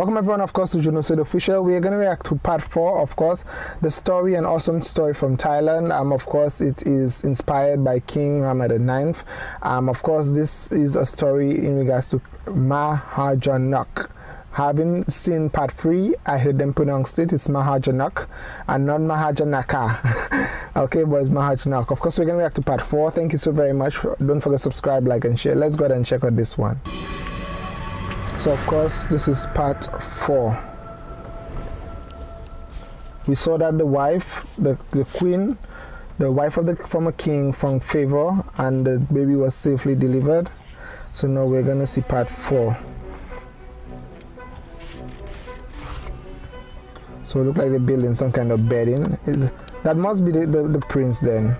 Welcome everyone, of course, to Juno Said Official. We are going to react to part four, of course, the story, an awesome story from Thailand. Um, of course, it is inspired by King Muhammad IX. Um, of course, this is a story in regards to Mahajanak. Having seen part three, I heard them pronounce it. It's Mahajanak and not Mahajanaka. okay, it's Mahajanak. Of course, we're going to react to part four. Thank you so very much. Don't forget to subscribe, like, and share. Let's go ahead and check out this one so of course this is part four. We saw that the wife the, the queen the wife of the former king found favor and the baby was safely delivered. So now we're gonna see part four. So it look like they're building some kind of bedding. Is that must be the, the, the prince then.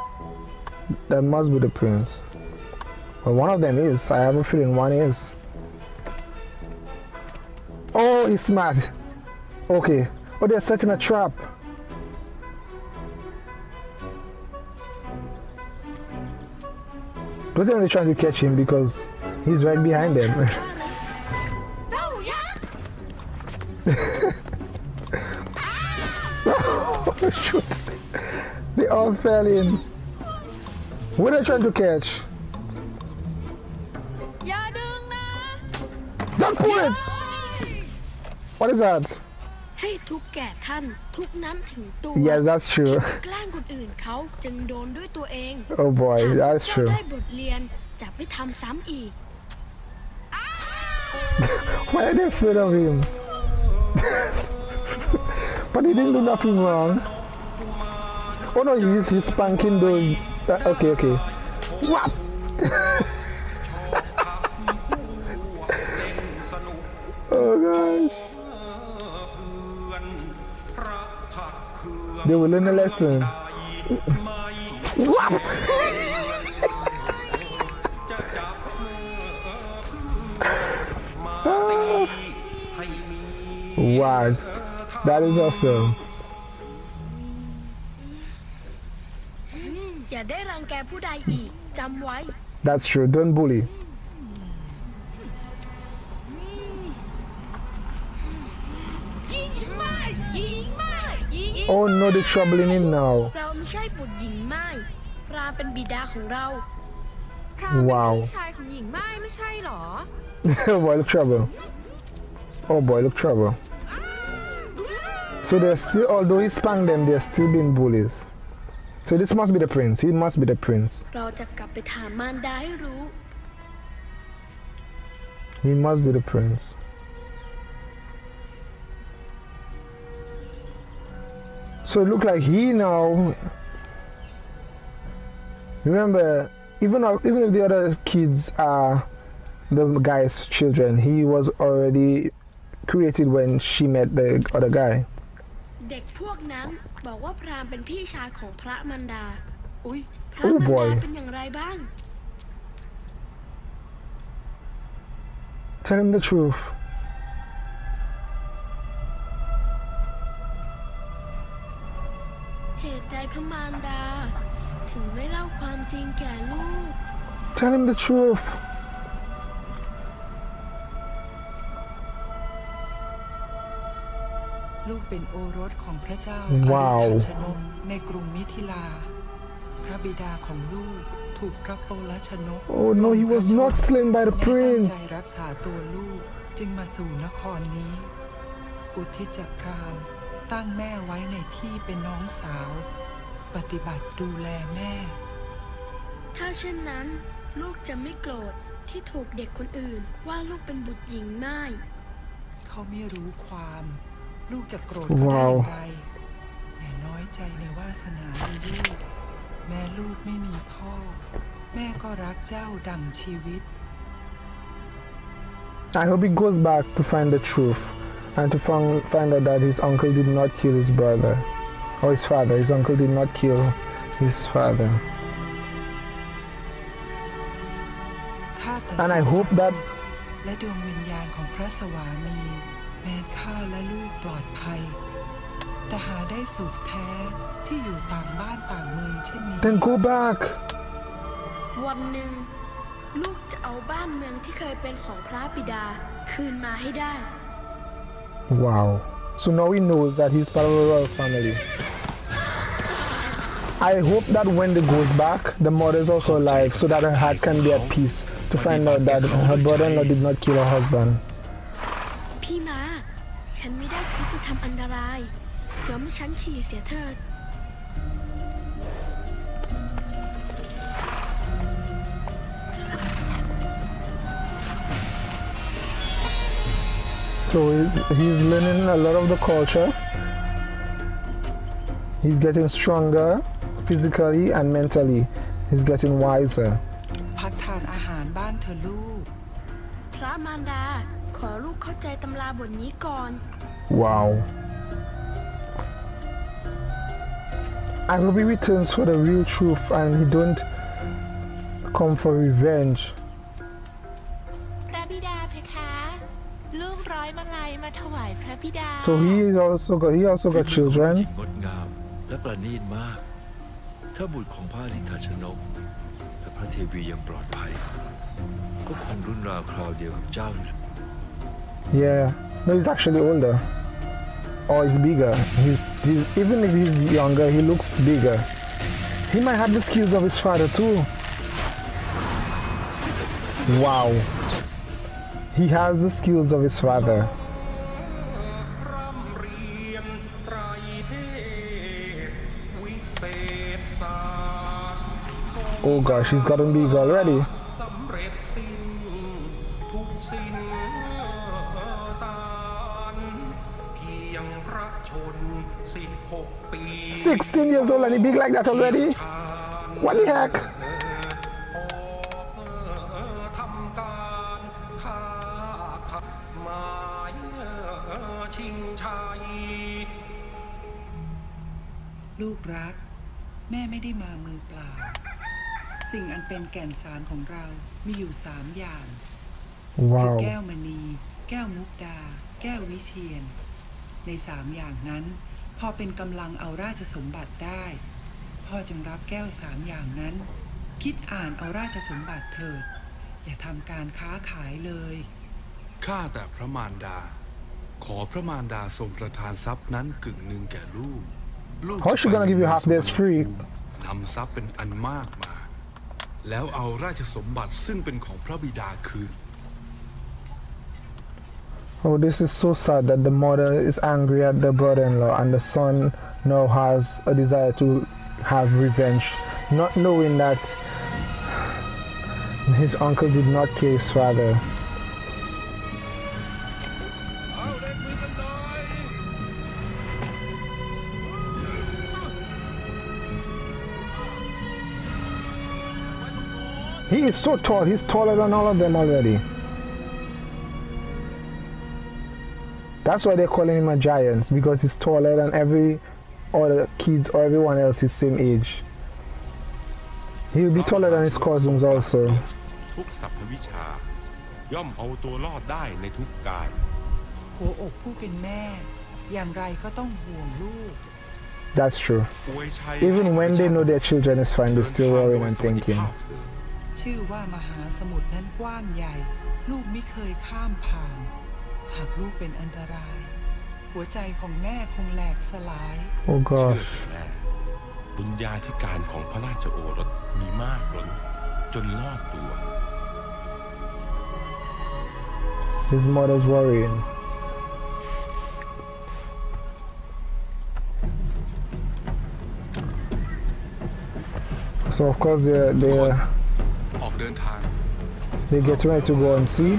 Oh, that must be the prince well, one of them is. I have a feeling one is. Oh, he's smart. Okay. Oh, they're setting a trap. Don't me they're trying to catch him because he's right behind them. oh, shoot. They all fell in. What are they trying to catch? What is that? Yes, that's true. oh boy, that's true. Why are they afraid of him? but he didn't do nothing wrong. Oh no, he's, he's spanking those. Uh, okay, okay. What? They will learn a lesson. What? wow, that is awesome. That's true, don't bully. Oh no, they're troubling him now. เราไม่ใช่บุตรหญิงไม้พรามเป็นบิดาของเรา พรามเป็น Wow. พี่ชายของหญิงไม้ไม่ใช่หรอ oh boy, look trouble. Oh boy, look trouble. So they're still, although he spanked them, they're still being bullies. So this must be the prince. He must be the prince. เราจะกลับไปถามมารดาให้รู้ He must be the prince. So it looked like he now. Remember, even if, even if the other kids are the guy's children, he was already created when she met the other guy. เด็กพวกนั้นบอกว่าพรามเป็นพี่ชายของพระมันดา อุ้ย พระมัน Oh, boy. ดาเป็นอย่างไรบ้าง Tell him the truth. ตุใดพระมารดา ถึงไม่เล่าความจริงแก่ลูก Tell him the truth. ลูกเป็นโอรสของพระเจ้าว้าวอริธชนกในกรุงมิถิลา พระบิดาของลูกถูกพระโปลชนก Oh no, he was not slain by the ไม่ตั้งใจ prince. รักษาตัวลูกจึงมาสู่นครนี้ อุทิศจักพราม ตั้งแม่ไว้ในที่เป็นน้องสาว ปฏิบัติดูแลแม่ ถ้าเช่นนั้น ลูกจะไม่โกรธที่ถูกเด็กคนอื่นว่าลูกเป็นบุตรหญิงไม่ เขาไม่รู้ความ ลูกจะโกรธว้าวเขาได้อย่างไรแต่น้อยใจในวาสนาในลูก แม่ลูกไม่มีพ่อ แม่ก็รักเจ้าดังชีวิต I hope he goes back to find the truth and to find, find out that his uncle did not kill his brother or his father. His uncle did not kill his father. ข้าแต่ And I สิ่ง hope ศักดิ์ that สิทธิ์และดวงวิญญาณของพระสวามี แม้ข้าและลูกปลอดภัย แต่หาได้สุขแท้ที่อยู่ต่างบ้านต่างเมืองเช่นนี้ then go back. วันหนึ่ง ลูกจะเอาบ้านเมืองที่เคยเป็นของพระบิดา คืนมาให้ได้ Wow. So now he knows that he's part of the royal family. I hope that when they goes back, the mother is also alive so that her heart can be at peace to find out that her brother-in-law did not kill her husband. พี่มา ฉันไม่ได้คิดจะทำอันตรายยอมให้ฉันขี่เสียเถิด So he- he's learning a lot of the culture. He's getting stronger physically and mentally. He's getting wiser. พักทานอาหารบ้านเธอะลูก พระมารดา ขอลูกเข้าใจตำราบทนี้ก่อน Wow. I hope he returns for the real truth and he don't come for revenge. So he is also got, he also got children. Yeah, no, he's actually older. Or he's bigger. He's, he's even if he's younger, he looks bigger. He might have the skills of his father too. Wow. He has the skills of his father. Oh gosh, he's gotten big already. Sixteen years old and he big like that already? What the heck? สิ่งอันเป็นแก่นสารของเรามีอยู่สามอย่าง คือ Wow. แก้วมณี แก้วมุกดา แก้ววิเชียน ในสามอย่างนั้น พอเป็นกำลังเอาราชสมบัติได้ พ่อจึงรับแก้วสามอย่างนั้น คิดอ่านเอาราชสมบัติเถิด อย่าทำการค้าขายเลยข้าแต่พระมารดา ขอพระมารดาทรงประทานทรัพย์นั้นกึ่งหนึ่งแก่ลูก ลูก How's she จะไป gonna give you half this free? นำทรัพย์เป็นอันมากมา แล้วเอาราชสมบัติซึ่งเป็นของพระบิดาคืน Oh, this is so sad that the mother is angry at the brother in law and the son now has a desire to have revenge, not knowing that his uncle did not kill his father. He is so tall. He's taller than all of them already. That's why they're calling him a giant because he's taller than every other kids or everyone else his same age. He'll be taller than his cousins also. That's true. Even when they know their children is fine, they're still worrying and thinking. ภาพเถิดชื่อว่ามหาสมุทรนั้นกว้างใหญ่ ลูกไม่เคยข้ามผ่าน หากลูกเป็นอันตราย หัวใจของแม่คงแหลกสลาย Oh เชื่อ gosh. เถิดแม่บุญญาธิการของพระราชโอรสมีมากล้น จนรอดตัว His mother's worrying. So of course they're they're ออก เดินทาง they're getting ready to go and see.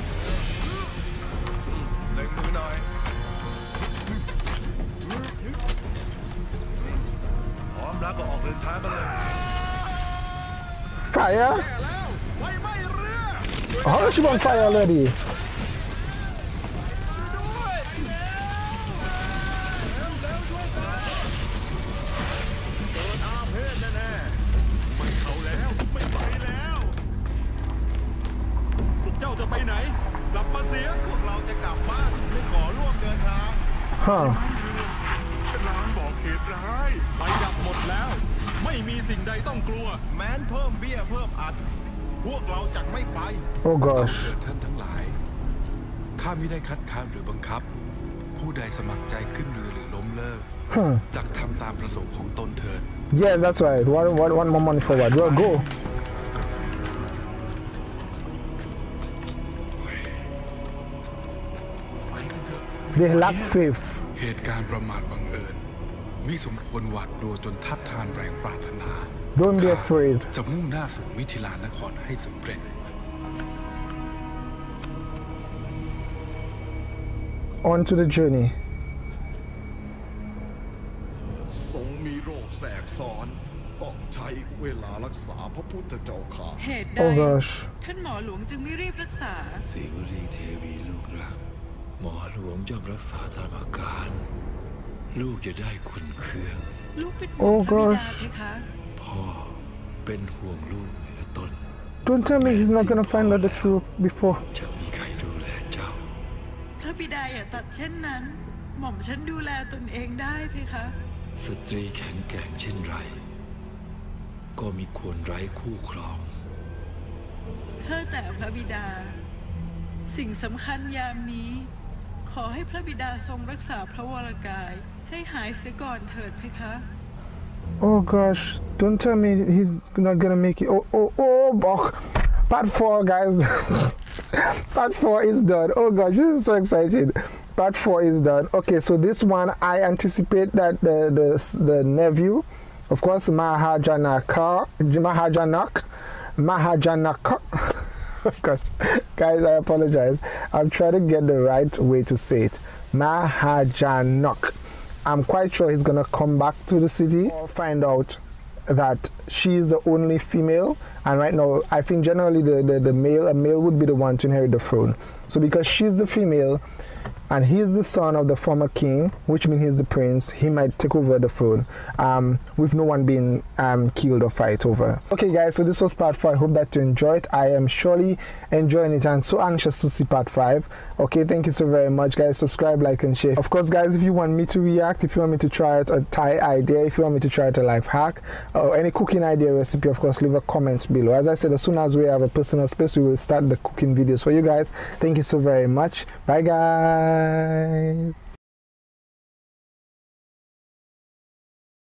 เล่นมือหน่อย พร้อมแล้วก็ออกเดินทางกันเลย Fire? ไฟไหม้เรือ How is she on fire already? สิ่งใดต้องกลัว แม้นเพิ่มเบี้ยเพิ่มอัด พวกเราจะไม่ไป Oh เอา gosh. เถิดท่านทั้งหลาย ข้าไม่ได้คัดค้านหรือบังคับ ผู้ใดสมัครใจขึ้นเรือหรือล้มเลิก Hmm. จากทำตามประสงค์ของตนเถิด Yes, that's right. One, one, one more money forward. Well, go. They lack faith. เหตุการณ์ประมาทบังเอิญ มิสมควรหวาดกลัวจนทัดทานแรงปรารถนา Don't be ข้า afraid. จะมุ่งหน้าสู่มิถิลานครให้สำเร็จ On to the journey. ทรงมีโรคแทรกซ้อน ต้องใช้เวลารักษาพระพุทธเจ้าค่ะ เหตุใด Oh gosh. ท่านหมอหลวงจึงไม่รีบรักษา สิวลีเทวีลูกรัก หมอหลวงย่อมรักษาตามอาการ ลูกจะได้คุณเครื่อง ลูกเป็นโอ้ห่วงพระบิดา gosh เพคะ พ่อเป็นห่วงลูกเหนือตน Don't tell me he's not gonna find out the truth before. จะมีใครดูแลเจ้า พระบิดาอย่าตัดเช่นนั้น หม่อมฉันดูแลตนเองได้เพคะ สตรีแข็งแกร่งเช่นไร ก็มีควรไร้คู่ครองข้าแต่พระบิดา สิ่งสำคัญยามนี้ ขอให้พระบิดาทรงรักษาพระวรกาย ให้หายเสียก่อนเถิดเพคะ Oh gosh. Don't tell me he's not gonna make it. Oh, oh, oh, Bok. Part four, guys. Part four is done. Oh gosh, this is so exciting. Part four is done. Okay, so this one I anticipate that the the, the nephew, of course, Mahajanaka, Mahajanak, Mahajanak. Oh gosh, guys, I apologize. I'm trying to get the right way to say it. Mahajanok. I'm quite sure he's gonna come back to the city or find out that she's the only female and right now I think generally the, the, the male a male would be the one to inherit the throne. So because she's the female and he's the son of the former king, which means he's the prince, he might take over the throne um, with no one being um, killed or fight over. Okay guys, so this was part 4. I hope that you enjoyed. I am surely enjoying it and so anxious to see part 5. Okay, thank you so very much guys. Subscribe, like and share. Of course guys, if you want me to react, if you want me to try out a Thai idea, if you want me to try out a life hack or any cooking idea recipe, of course leave a comment below. As I said, as soon as we have a personal space, we will start the cooking videos for you guys. Thank you so very much. Bye guys.